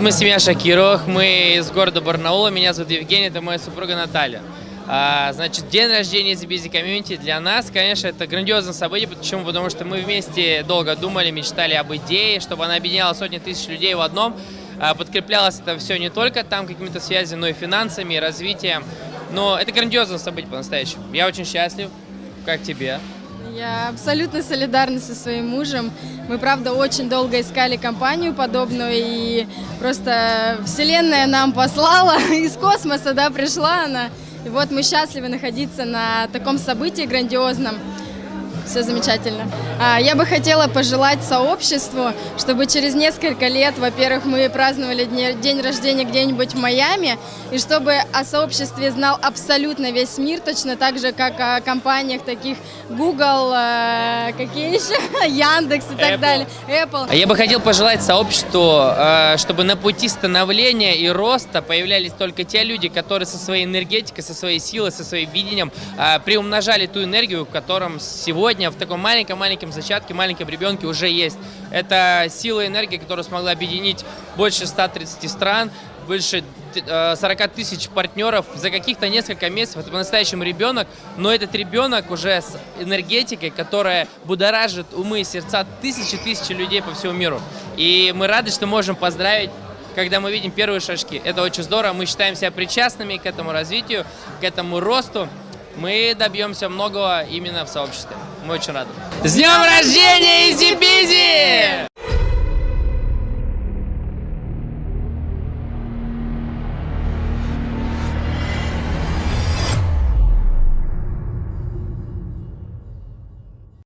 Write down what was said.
Мы семья Шакировых, мы из города Барнаула, меня зовут Евгений, это моя супруга Наталья. А, значит, день рождения The Busy Community для нас, конечно, это грандиозное событие. Почему? Потому что мы вместе долго думали, мечтали об идее, чтобы она объединяла сотни тысяч людей в одном. А, подкреплялось это все не только там какими-то связями, но и финансами, и развитием. Но это грандиозное событие по-настоящему. Я очень счастлив. Как тебе? Я абсолютно солидарна со своим мужем. Мы, правда, очень долго искали компанию подобную, и просто Вселенная нам послала, из космоса, да, пришла она. И вот мы счастливы находиться на таком событии грандиозном. Все замечательно. А, Я бы хотела пожелать сообществу, чтобы через несколько лет, во-первых, мы праздновали день рождения где-нибудь в Майами, и чтобы о сообществе знал абсолютно весь мир, точно так же, как о компаниях таких Google, э, какие еще, Яндекс и так Apple. далее, Apple. А Я бы хотел пожелать сообществу, э, чтобы на пути становления и роста появлялись только те люди, которые со своей энергетикой, со своей силой, со своим видением э, приумножали ту энергию, в котором сегодня в таком маленьком-маленьком зачатке, маленьком ребенке уже есть. Это сила и энергия, которая смогла объединить больше 130 стран, больше э, 40 тысяч партнеров за каких-то несколько месяцев. Это по-настоящему ребенок, но этот ребенок уже с энергетикой, которая будоражит умы и сердца тысячи тысячи людей по всему миру. И мы рады, что можем поздравить когда мы видим первые шажки. Это очень здорово, мы считаем себя причастными к этому развитию, к этому росту. Мы добьемся многого именно в сообществе. Мы очень рады. С днем рождения, Изи Бизи!